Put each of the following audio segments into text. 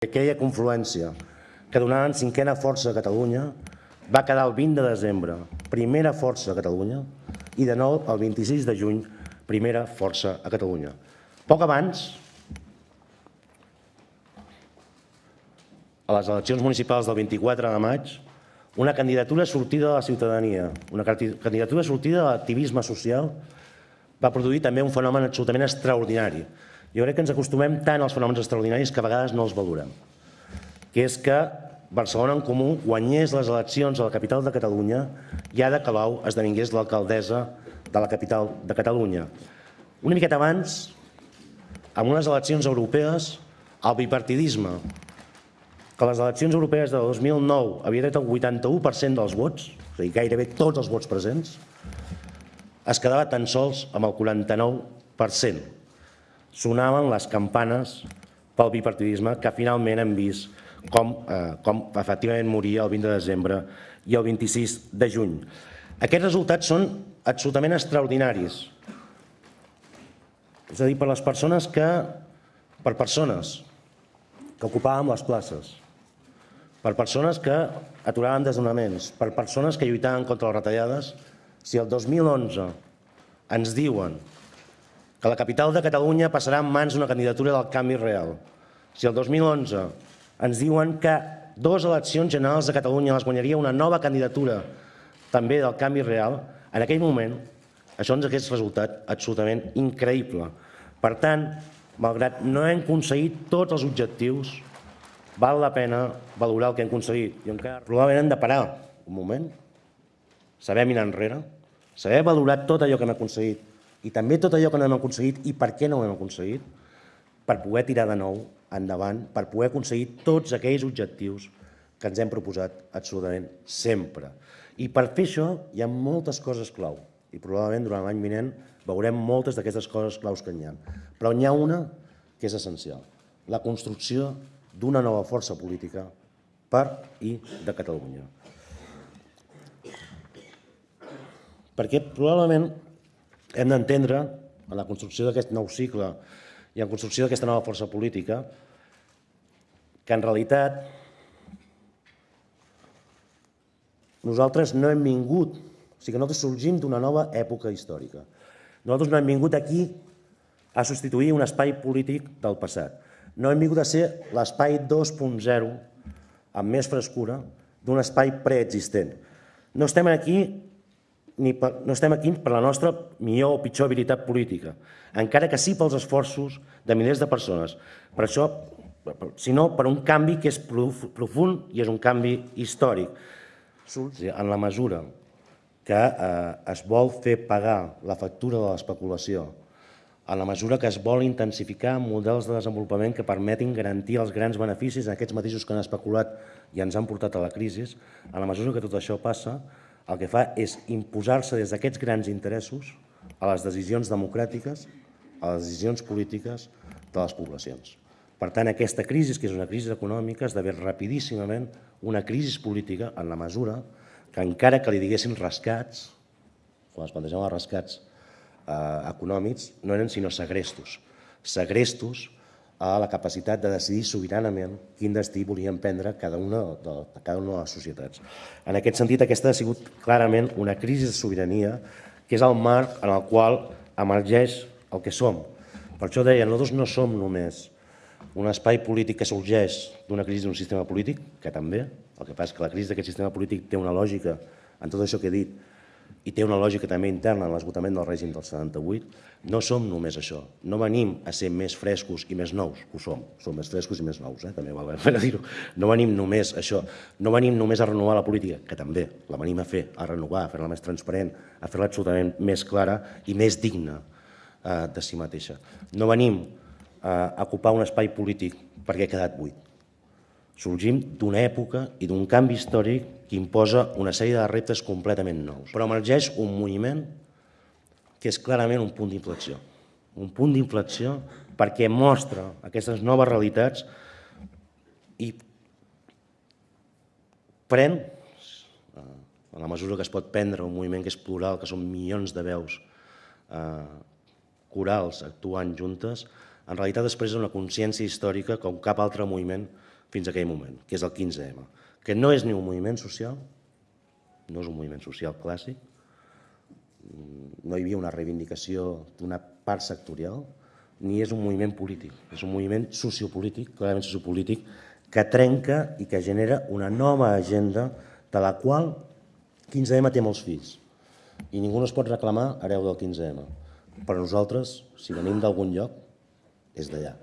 Aquella confluència que donaven cinquena força a Catalunya va quedar el 20 de desembre, primera força a Catalunya, i de nou el 26 de juny, primera força a Catalunya. Poc abans, a les eleccions municipals del 24 de maig, una candidatura sortida de la ciutadania, una candidatura sortida de l'activisme social, va produir també un fenomen absolutament extraordinari. Jo crec que ens acostumem tant als fenòmens extraordinaris que a vegades no els valorem, que és que Barcelona en Comú guanyés les eleccions a la capital de Catalunya i Ada Colau esdevingués l'alcaldessa de la capital de Catalunya. Una miqueta abans, amb unes eleccions europees, el bipartidisme, que les eleccions europees de 2009 havia tret el 81% dels vots, és a dir, gairebé tots els vots presents, es quedava tan sols amb el 49%. Sonaven les campanes pel bipartidisme que finalment hem vist com, eh, com efectivament moria el 20 de desembre i el 26 de juny. Aquests resultats són absolutament extraordinaris. És a dir, per les persones que, per persones que ocupàvem les places, per persones que aturaven desnonaments, per persones que lluitaven contra les retallades, si el 2011 ens diuen que la capital de Catalunya passarà en mans d'una candidatura del canvi real, si el 2011 ens diuen que dues eleccions generals de Catalunya les guanyaria una nova candidatura també del canvi real, en aquell moment això ens hagués resultat absolutament increïble. Per tant, malgrat no hem aconseguit tots els objectius, val la pena valorar el que hem aconseguit. I encara probablement hem de parar un moment, saber mirar enrere, saber valorar tot allò que hem aconseguit i també tot allò que no hem aconseguit i per què no ho hem aconseguit, per poder tirar de nou endavant, per poder aconseguir tots aquells objectius que ens hem proposat absolutament sempre. I per fer això hi ha moltes coses clau i probablement durant l'any vinent veurem moltes d'aquestes coses claus que n'hi ha. Però n'hi ha una que és essencial, la construcció d'una nova força política per i de Catalunya. Perquè probablement hem d'entendre en la construcció d'aquest nou cicle i en construcció d'aquesta nova força política que en realitat nosaltres no hem vingut, o sigui que nosaltres sorgim d'una nova època històrica. Nosaltres no hem vingut aquí a substituir un espai polític del passat. No hem vingut a ser l'espai 2.0 amb més frescura d'un espai preexistent. No estem aquí ni per, no estem aquí per la nostra millor o pitjor habilitat política, encara que sí pels esforços de milers de persones. Per això, sinó per un canvi que és profund i és un canvi històric. En la mesura que eh, es vol fer pagar la factura de l'especulació, en la mesura que es vol intensificar models de desenvolupament que permetin garantir els grans beneficis a aquests mateixos que han especulat i ens han portat a la crisi, en la mesura que tot això passa, el que fa és imposar-se des d'aquests grans interessos a les decisions democràtiques, a les decisions polítiques de les poblacions. Per tant, aquesta crisi, que és una crisi econòmica, esdevé rapidíssimament una crisi política en la mesura que encara que li diguessin rescats, quan es plantejaven els rescats eh, econòmics, no eren sinó segrestos. Segrestos a la capacitat de decidir sobiranament quin destí volien prendre cada una de, de cada una de les societats. En aquest sentit, aquesta ha sigut clarament una crisi de sobirania, que és el marc en el qual emergeix el que som. Per això deia, nosaltres no som només un espai polític que sorgeix d'una crisi d'un sistema polític, que també, el que passa és que la crisi d'aquest sistema polític té una lògica en tot això que he dit, i té una lògica també interna en l'esgotament del règim del 78, no som només això. No venim a ser més frescos i més nous, ho som, som més frescos i més nous, eh? també val pena dir-ho. No venim només a això, no venim només a renovar la política, que també la venim a fer, a renovar, a fer-la més transparent, a fer-la absolutament més clara i més digna eh, de si mateixa. No venim eh, a ocupar un espai polític perquè ha quedat buit. Sorgim d'una època i d'un canvi històric que imposa una sèrie de reptes completament nous. Però emergeix un moviment que és clarament un punt d'inflexió. Un punt d'inflexió perquè mostra aquestes noves realitats i pren, eh, en la mesura que es pot prendre un moviment que és plural, que són milions de veus eh, corals actuant juntes, en realitat expressa una consciència històrica com cap altre moviment fins a aquell moment, que és el 15M, que no és ni un moviment social, no és un moviment social clàssic, no hi havia una reivindicació d'una part sectorial, ni és un moviment polític, és un moviment sociopolític, clarament sociopolític, que trenca i que genera una nova agenda de la qual 15M té molts fills i ningú no es pot reclamar hereu del 15M. Però nosaltres, si venim d'algun lloc, és d'allà,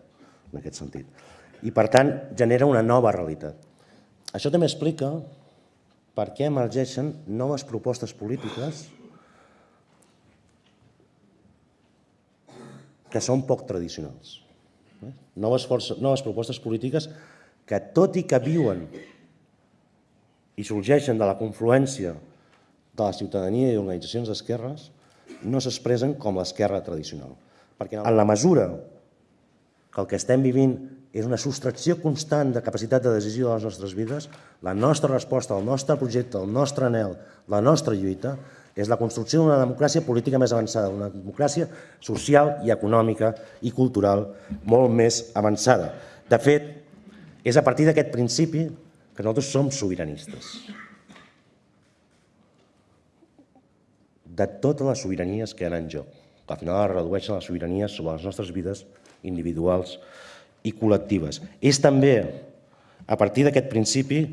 en aquest sentit. I, per tant, genera una nova realitat. Això també explica per què emergeixen noves propostes polítiques que són poc tradicionals. Noves, forces, noves propostes polítiques que, tot i que viuen i sorgeixen de la confluència de la ciutadania i organitzacions d'esquerres, no s'expressen com l'esquerra tradicional. Perquè en la mesura que el que estem vivint és una sostracció constant de capacitat de decisió de les nostres vides, la nostra resposta, el nostre projecte, el nostre anel, la nostra lluita, és la construcció d'una democràcia política més avançada, una democràcia social i econòmica i cultural molt més avançada. De fet, és a partir d'aquest principi que nosaltres som sobiranistes. De totes les sobiranies que hi ha en joc, que al final es redueixen les sobiranies sobre les nostres vides individuals i col·lectives. És també a partir d'aquest principi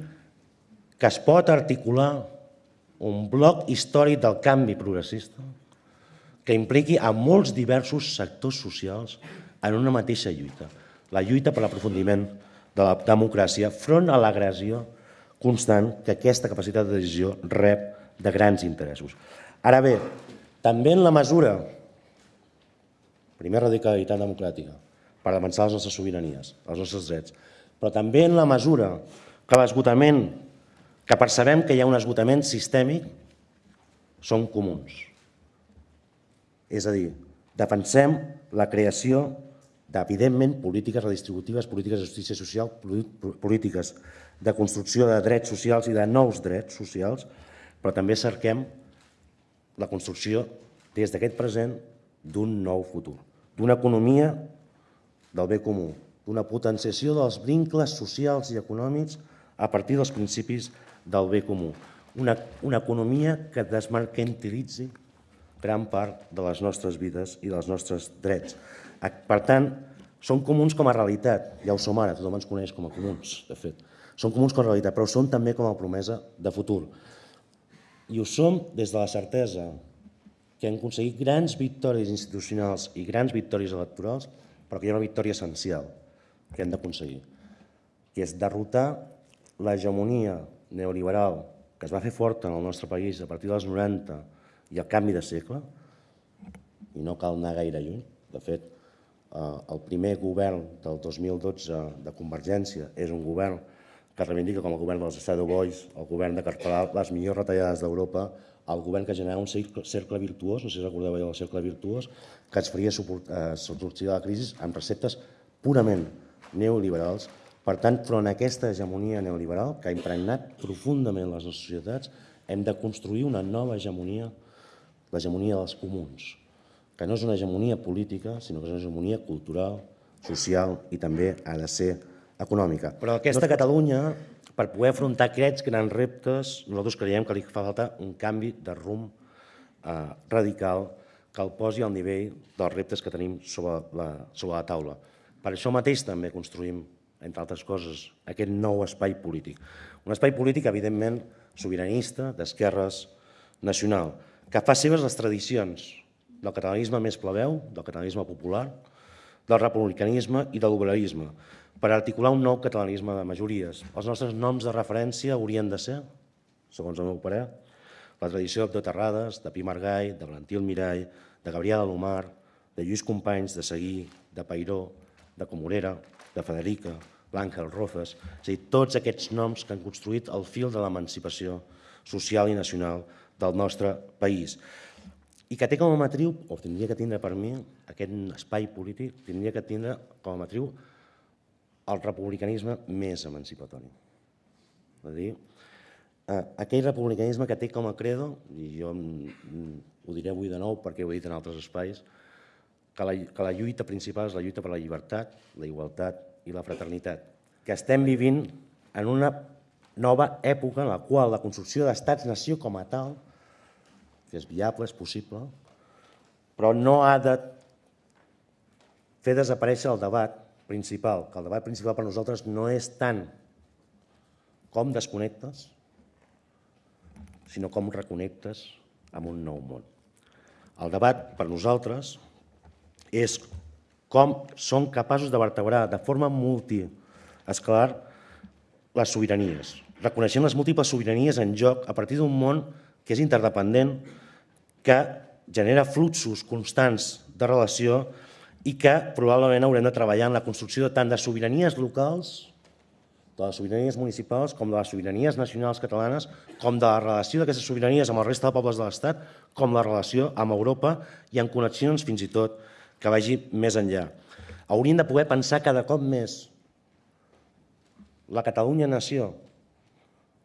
que es pot articular un bloc històric del canvi progressista que impliqui a molts diversos sectors socials en una mateixa lluita. La lluita per l'aprofundiment de la democràcia front a l'agressió constant que aquesta capacitat de decisió rep de grans interessos. Ara bé, també en la mesura, primer radicalitat democràtica, per avançar les nostres sobiranies, els nostres drets, però també en la mesura que l'esgotament que percebem que hi ha un esgotament sistèmic són comuns. És a dir, defensem la creació d'evidentment polítiques redistributives, polítiques de justícia social, polítiques de construcció de drets socials i de nous drets socials, però també cerquem la construcció des d'aquest present d'un nou futur, d'una economia del bé comú, d'una potenciació dels vincles socials i econòmics a partir dels principis del bé comú. Una, una economia que desmercantilitzi gran part de les nostres vides i dels nostres drets. Per tant, són comuns com a realitat, ja ho som ara, tothom ens coneix com a comuns, de fet. Són comuns com a realitat, però són també com a promesa de futur. I ho som des de la certesa que hem aconseguit grans victòries institucionals i grans victòries electorals, però que hi ha una victòria essencial que hem d'aconseguir, que és derrotar l'hegemonia neoliberal que es va fer forta en el nostre país a partir dels 90 i el canvi de segle, i no cal anar gaire lluny, de fet, eh, el primer govern del 2012 de Convergència és un govern que reivindica com a govern dels Shadow Boys, el govern de carpelar les millors retallades d'Europa, el govern que generava un cercle virtuós, no sé si recordeu allò del cercle virtuós, que ens faria eh, sortir de la crisi amb receptes purament neoliberals. Per tant, front a aquesta hegemonia neoliberal que ha impregnat profundament les nostres societats, hem de construir una nova hegemonia, l'hegemonia dels comuns, que no és una hegemonia política, sinó que és una hegemonia cultural, social i també ha de ser econòmica. Però aquesta Catalunya, per poder afrontar aquests grans reptes, nosaltres creiem que li fa falta un canvi de rumb eh, radical que el posi al nivell dels reptes que tenim sobre la, sobre la taula. Per això mateix també construïm entre altres coses, aquest nou espai polític. Un espai polític, evidentment, sobiranista, d'esquerres, nacional, que fa seves les tradicions del catalanisme més plebeu, del catalanisme popular, del republicanisme i del liberalisme, per articular un nou catalanisme de majories. Els nostres noms de referència haurien de ser, segons el meu parer, la tradició de Terrades, de Pi Margall, de Valentí Almirall, de Gabriel Alomar, de Lluís Companys, de Seguí, de Pairó, de Comorera, de Federica, l'Àngel Rozas, és a dir, tots aquests noms que han construït el fil de l'emancipació social i nacional del nostre país. I que té com a matriu, o tindria que tindre per mi, aquest espai polític, tindria que tindre com a matriu el republicanisme més emancipatori. És a dir, eh, aquell republicanisme que té com a credo, i jo ho diré avui de nou perquè ho he dit en altres espais, que la, que la lluita principal és la lluita per la llibertat, la igualtat i la fraternitat. que estem vivint en una nova època en la qual la construcció d'estats-nació com a tal, que és viable, és possible, però no ha de fer desaparèixer el debat principal, que el debat principal per nosaltres no és tant com desconnectes, sinó com reconnectes amb un nou món. El debat per nosaltres és com són capaços de vertebrar de forma multiescalar les sobiranies, reconeixent les múltiples sobiranies en joc a partir d'un món que és interdependent, que genera fluxos constants de relació i que probablement haurem de treballar en la construcció tant de sobiranies locals, de les sobiranies municipals, com de les sobiranies nacionals catalanes, com de la relació d'aquestes sobiranies amb el resta de pobles de l'Estat, com la relació amb Europa i en connexions fins i tot que vagi més enllà. Hauríem de poder pensar cada cop més la Catalunya-nació,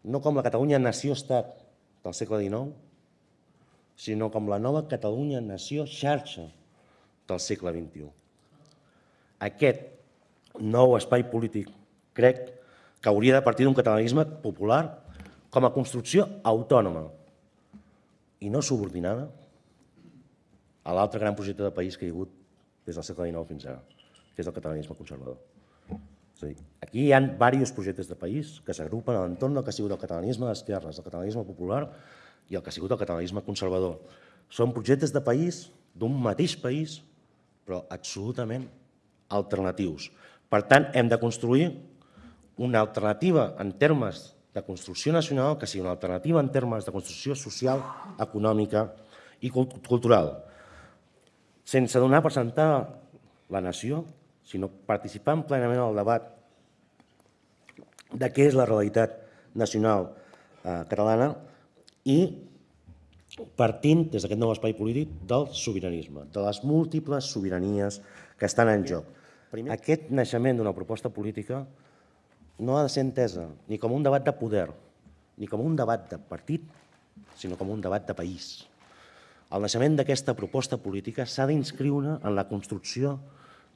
no com la Catalunya-nació-estat del segle XIX, sinó com la nova Catalunya-nació-xarxa del segle XXI. Aquest nou espai polític crec que hauria de partir d'un catalanisme popular com a construcció autònoma i no subordinada a l'altre gran projecte de país que hi ha hagut des del segle XIX fins ara, que és el catalanisme conservador. És a dir, aquí hi ha diversos projectes de país que s'agrupen a l'entorn del que ha sigut el catalanisme d'esquerres, el catalanisme popular i el que ha sigut el catalanisme conservador. Són projectes de país d'un mateix país però absolutament alternatius. Per tant, hem de construir una alternativa en termes de construcció nacional que sigui una alternativa en termes de construcció social, econòmica i cultural, sense donar per sentar la nació, sinó participant plenament en el debat de què és la realitat nacional eh, catalana i partint des d'aquest nou espai polític del sobiranisme, de les múltiples sobiranies que estan en joc. Aquest naixement d'una proposta política no ha de ser entesa ni com un debat de poder, ni com un debat de partit, sinó com un debat de país. El naixement d'aquesta proposta política s'ha d'inscriure en la construcció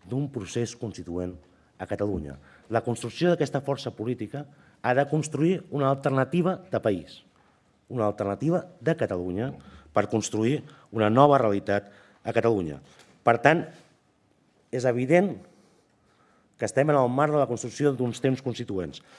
d'un procés constituent a Catalunya. La construcció d'aquesta força política ha de construir una alternativa de país, una alternativa de Catalunya per construir una nova realitat a Catalunya. Per tant, és evident que estem en el marc de la construcció d'uns temps constituents.